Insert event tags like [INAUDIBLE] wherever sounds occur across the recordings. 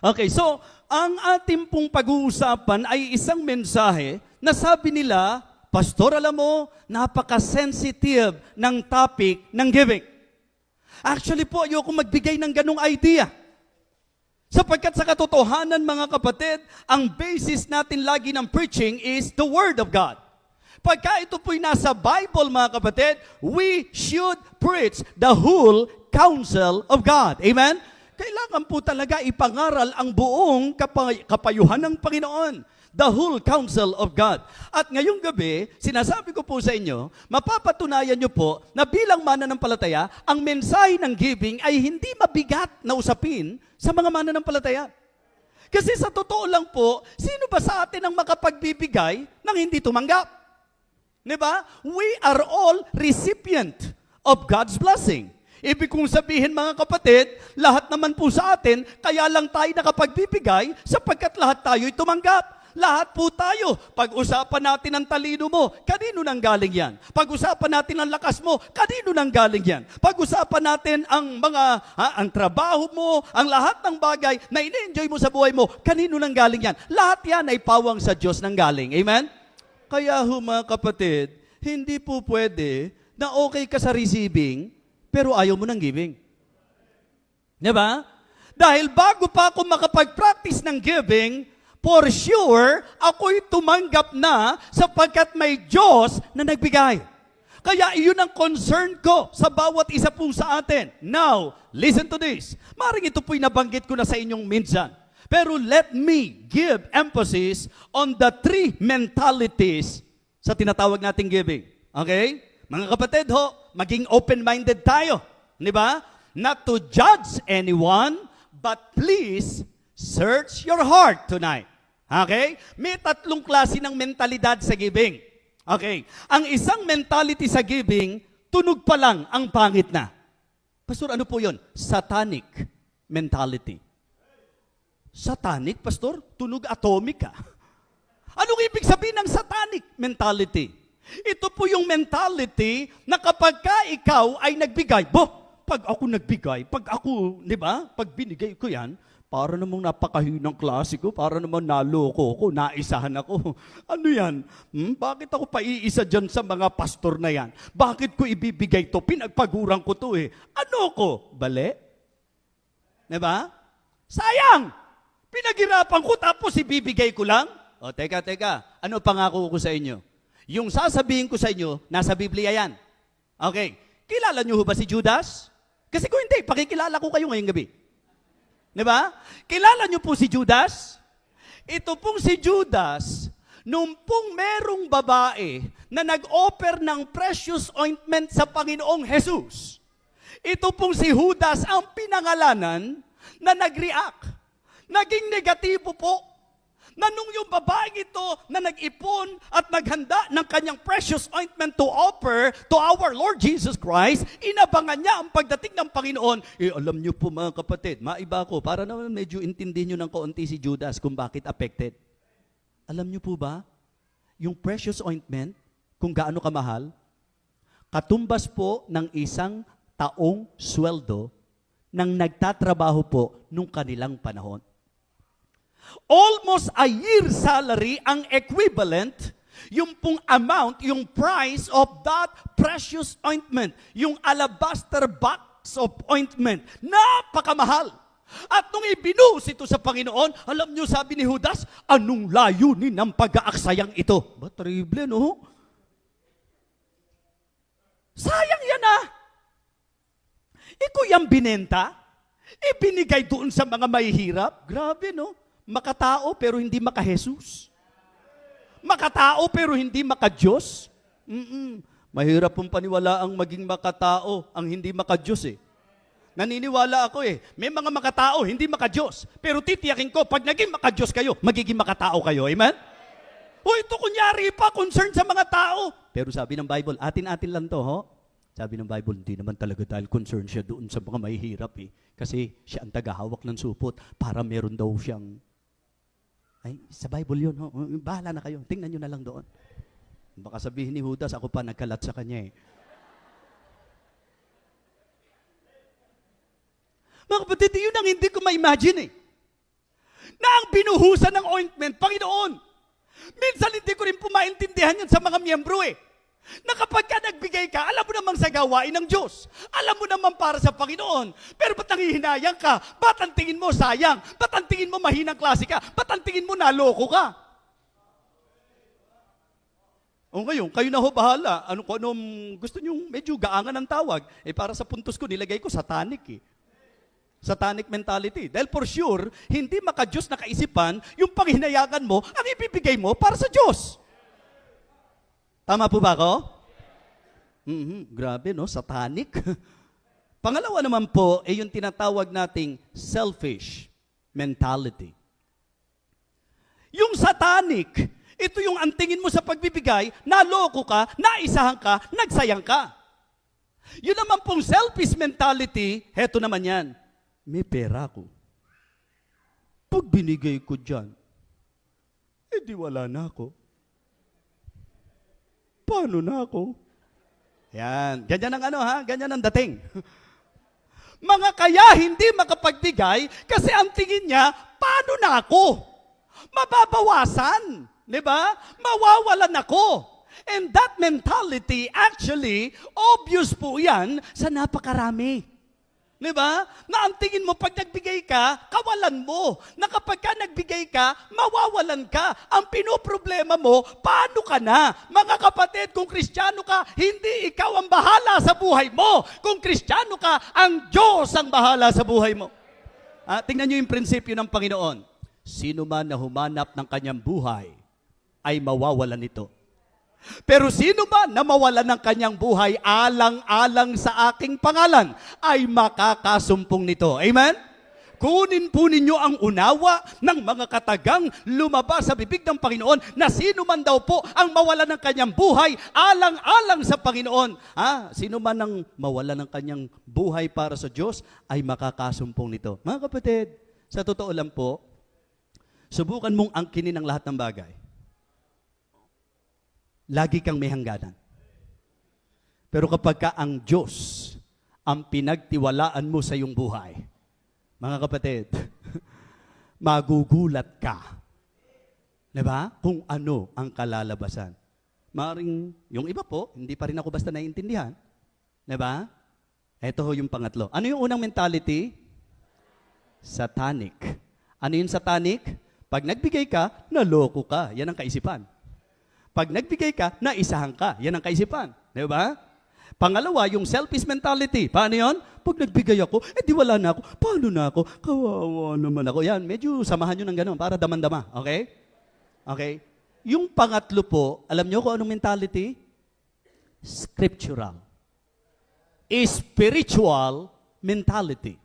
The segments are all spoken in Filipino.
Okay, so ang ating pong pag-uusapan ay isang mensahe na sabi nila, Pastor, alam mo, napaka-sensitive ng topic ng giving. Actually po, ayoko magbigay ng ganong idea. Sapagkat sa katotohanan mga kapatid, ang basis natin lagi ng preaching is the Word of God. Pagka ito po'y nasa Bible mga kapatid, we should preach the whole counsel of God. Amen? Kailangan po talaga ipangaral ang buong kapay- kapayuhan ng Panginoon. The whole counsel of God. At ngayong gabi, sinasabi ko po sa inyo, mapapatunayan nyo po na bilang mananampalataya, ang mensahe ng giving ay hindi mabigat na usapin sa mga mananampalataya. Kasi sa totoo lang po, sino ba sa atin ang makapagbibigay ng hindi tumanggap? Di ba? We are all recipient of God's blessing. Ibig kong sabihin mga kapatid, lahat naman po sa atin, kaya lang tayo nakapagbibigay sapagkat lahat tayo'y tumanggap. Lahat po tayo. Pag-usapan natin ang talino mo, kanino nang galing yan? Pag-usapan natin ang lakas mo, kanino nang galing yan? Pag-usapan natin ang mga, ha, ang trabaho mo, ang lahat ng bagay na ini-enjoy mo sa buhay mo, kanino nang galing yan? Lahat yan ay pawang sa Diyos nang galing. Amen? Kaya ho mga kapatid, hindi po pwede na okay ka sa receiving, pero ayaw mo ng giving. Di ba? Dahil bago pa ako makapag-practice ng giving, for sure, ako'y tumanggap na sapagkat may Diyos na nagbigay. Kaya iyon ang concern ko sa bawat isa po sa atin. Now, listen to this. Maring ito po'y nabanggit ko na sa inyong minsan. Pero let me give emphasis on the three mentalities sa tinatawag nating giving. Okay? Mga kapatid ho, maging open-minded tayo. Di ba? Not to judge anyone, but please search your heart tonight. Okay? May tatlong klase ng mentalidad sa giving. Okay. Ang isang mentality sa giving, tunog pa lang ang pangit na. Pastor, ano po yon? Satanic mentality. Satanic, Pastor? Tunog atomic ka. Anong ibig sabihin ng satanic mentality? Ito po yung mentality na kapag ka ikaw ay nagbigay, bo, pag ako nagbigay, pag ako, di ba, pag binigay ko yan, para namang napakahinang klase ko, para namang naloko ko, naisahan ako. [LAUGHS] Ano yan? Hmm? Bakit ako paiisa dyan sa mga pastor na yan? Bakit ko ibibigay to? Pinagpaguran ko to eh. Ano ko? Bale? Di ba? Sayang! Pinaghirapan ko tapos ibibigay ko lang? O, teka, teka. Ano pangako ko sa inyo? Yung sasabihin ko sa inyo, nasa Biblia yan. Okay. Kilala niyo ho ba si Judas? Kasi kung hindi, pakikilala ko kayo ngayong gabi. Di ba? Kilala niyo po si Judas? Ito pong si Judas, nung pong merong babae na nag-offer ng precious ointment sa Panginoong Jesus, ito pong si Judas ang pinangalanan na nag-react. Naging negatibo po na nung yung babaeng ito na nag-ipon at naghanda ng kanyang precious ointment to offer to our Lord Jesus Christ, inabangan niya ang pagdating ng Panginoon. Eh, alam niyo po mga kapatid, maiba ko, para naman medyo intindihin niyo ng kaunti si Judas kung bakit affected. Alam niyo po ba, yung precious ointment, kung gaano kamahal, katumbas po ng isang taong sweldo ng nagtatrabaho po nung kanilang panahon. Almost a year salary ang equivalent yung pong amount, yung price of that precious ointment, yung alabaster box of ointment. Napakamahal. At nung ibinuhos ito sa Panginoon, alam niyo sabi ni Judas, anong layunin ng pag-aaksayang ito? Ba, terrible, no? Sayang yan ah. Iko yung binenta, ibinigay doon sa mga mahihirap. Grabe, no? Makatao pero hindi maka-Jesus. Makatao pero hindi maka-Diyos. Mm-mm. Mahirap pong paniwala ang maging makatao, ang hindi maka-Diyos eh. Naniniwala ako eh. May mga makatao, hindi maka-Diyos. Pero titiyakin ko, pag naging maka-Diyos kayo, magiging makatao kayo. Amen? O ito kunyari pa, concern sa mga tao. Pero sabi ng Bible, atin-atin lang to, ho? Sabi ng Bible, hindi naman talaga dahil concern siya doon sa mga mahihirap eh. Kasi siya ang tagahawak ng supot para meron daw siyang ay, sa Bible yun. Ho? Bahala na kayo. Tingnan nyo na lang doon. Baka sabihin ni Judas, ako pa nagkalat sa kanya eh. Mga kapatid, yun ang hindi ko ma-imagine eh. na ang binuhusan ng ointment, Panginoon. Minsan hindi ko rin po maintindihan yun sa mga miyembro eh. Na kapag ka nagbigay ka, alam mo namang sa gawain ng Diyos. Alam mo naman para sa Panginoon. Pero ba't nangihinayang ka? Ba't ang tingin mo sayang? Ba't ang tingin mo mahinang klase ka? Ba't ang tingin mo naloko ka? O ngayon, kayo na ho bahala. Ano ko anong gusto niyo medyo gaangan ng tawag. Eh para sa puntos ko nilagay ko satanic eh. Satanic mentality. Dahil for sure, hindi maka-Diyos na kaisipan yung panghinayakan mo ang ibibigay mo para sa Diyos. Tama po ba ako? Mhm, grabe no, satanic. [LAUGHS] Pangalawa naman po ay yung tinatawag nating selfish mentality. Yung satanic, ito yung antingin mo sa pagbibigay, naloko ka, naisahan ka, nagsayang ka. Yun naman pong selfish mentality, heto naman yan, may pera ko. Pag binigay ko dyan, eh di wala na ako. Paano na ako? Yan, ganyan ang ano ha, ganyan ang dating. [LAUGHS] Mga kaya hindi makapagbigay kasi ang tingin niya, paano na ako? Mababawasan. Di ba? Mawawalan ako. And that mentality, actually, obvious po yan sa napakarami. Di ba? Na ang tingin mo, pag nagbigay ka, kawalan mo. Na kapag ka nagbigay ka, mawawalan ka. Ang pinoproblema mo, paano ka na? Mga kapatid, kung kristyano ka, hindi ikaw ang bahala sa buhay mo. Kung kristyano ka, ang Diyos ang bahala sa buhay mo. Ah, tingnan niyo yung prinsipyo ng Panginoon. Sino man na humanap ng kanyang buhay, ay mawawalan nito. Pero sino man na mawalan ng kanyang buhay alang-alang sa aking pangalan ay makakasumpong nito. Amen? Kunin po ninyo ang unawa ng mga katagang lumabas sa bibig ng Panginoon na sino man daw po ang mawalan ng kanyang buhay alang-alang sa Panginoon. Ah, sino man ang mawalan ng kanyang buhay para sa Diyos ay makakasumpong nito. Mga kapatid, sa totoo lang po, subukan mong angkinin ang lahat ng bagay lagi kang may hangganan. Pero kapag ka ang Diyos ang pinagtiwalaan mo sa iyong buhay, mga kapatid, [LAUGHS] magugulat ka. Diba? Kung ano ang kalalabasan. Maring, yung iba po, hindi pa rin ako basta naiintindihan. Diba? Ito ho yung pangatlo. Ano yung unang mentality? Satanic. Ano yung satanic? Pag nagbigay ka, naloko ka. Yan ang kaisipan. Pag nagbigay ka, naisahan ka. Yan ang kaisipan. Di ba? Pangalawa, yung selfish mentality. Paano yon? Pag nagbigay ako, eh di wala na ako. Paano na ako? Kawawa naman ako. Yan, medyo samahan nyo ng gano'n para daman-dama. Okay? Okay? Yung pangatlo po, alam nyo kung anong mentality? Scriptural. Spiritual mentality.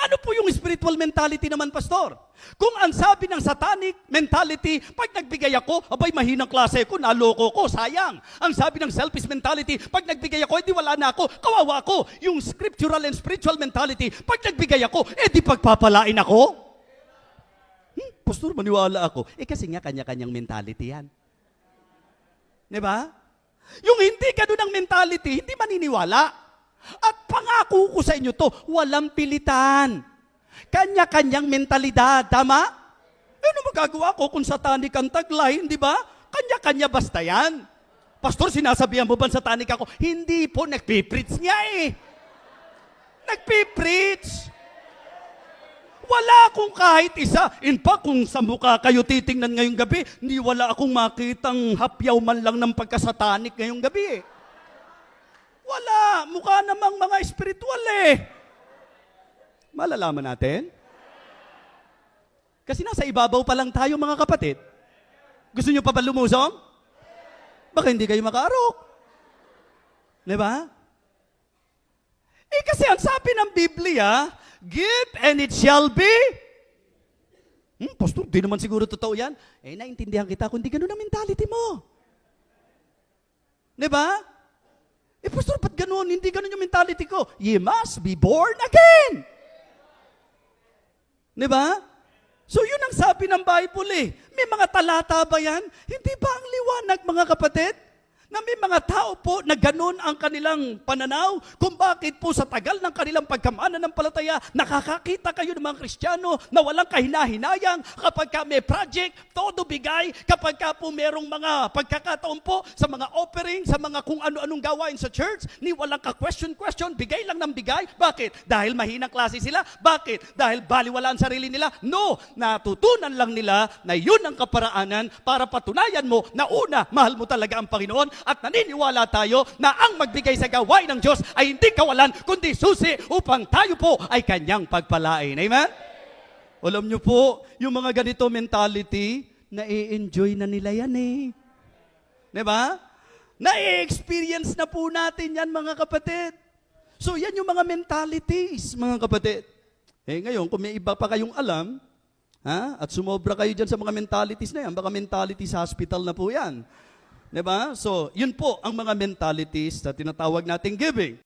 Ano po yung spiritual mentality naman, Pastor? Kung ang sabi ng satanic mentality, pag nagbigay ako, abay mahinang klase ko, naloko ko, sayang. Ang sabi ng selfish mentality, pag nagbigay ako, edi wala na ako, kawawa ako. Yung scriptural and spiritual mentality, pag nagbigay ako, edi pagpapalain ako. Hmm, Pastor, maniwala ako. Eh kasi nga kanya-kanyang mentality yan. Di ba? Yung hindi ganun ang mentality, hindi maniniwala. At pangako ko sa inyo to, walang pilitan. Kanya-kanyang mentalidad, tama? Eh, ano magagawa ko kung satanic ang taglay, di ba? Kanya-kanya basta yan. Pastor, sinasabihan mo ba satanic ako? Hindi po, nagpipreach niya eh. Nagpipreach. Wala akong kahit isa. In fact, kung sa mukha kayo titingnan ngayong gabi, hindi wala akong makitang hapyaw man lang ng pagkasatanik ngayong gabi eh. Wala. Mukha namang mga espiritual eh. Malalaman natin. Kasi nasa ibabaw pa lang tayo mga kapatid. Gusto nyo pa ba lumusong? Baka hindi kayo makaarok. Di ba? Eh kasi ang sabi ng Biblia, give and it shall be. Hmm, pastor, di naman siguro totoo yan. Eh, naintindihan kita kung di ganun ang mentality mo. Di ba? Eh, pastor, ba't ganun? Hindi ganun yung mentality ko. You must be born again. Di ba? So, yun ang sabi ng Bible eh. May mga talata ba yan? Hindi ba ang liwanag, mga kapatid? Na may mga tao po na ganun ang kanilang pananaw kung bakit po sa tagal ng kanilang pagkamana ng palataya, nakakakita kayo ng mga Kristiyano na walang kahinahinayang kapag ka may project, todo bigay, kapag ka po merong mga pagkakataon po sa mga offering, sa mga kung ano-anong gawain sa church, ni walang ka-question-question, bigay lang ng bigay. Bakit? Dahil mahinang klase sila? Bakit? Dahil baliwala ang sarili nila? No! Natutunan lang nila na yun ang kaparaanan para patunayan mo na una, mahal mo talaga ang Panginoon at naniniwala tayo na ang magbigay sa gawain ng Diyos ay hindi kawalan, kundi susi upang tayo po ay kanyang pagpalain. Amen? Alam nyo po, yung mga ganito mentality, na-enjoy na nila yan eh. Di ba? Na-experience na po natin yan mga kapatid. So yan yung mga mentalities, mga kapatid. Eh ngayon, kung may iba pa kayong alam, ha, at sumobra kayo dyan sa mga mentalities na yan, baka mentalities hospital na po yan. Di ba? So, yun po ang mga mentalities na tinatawag nating giving.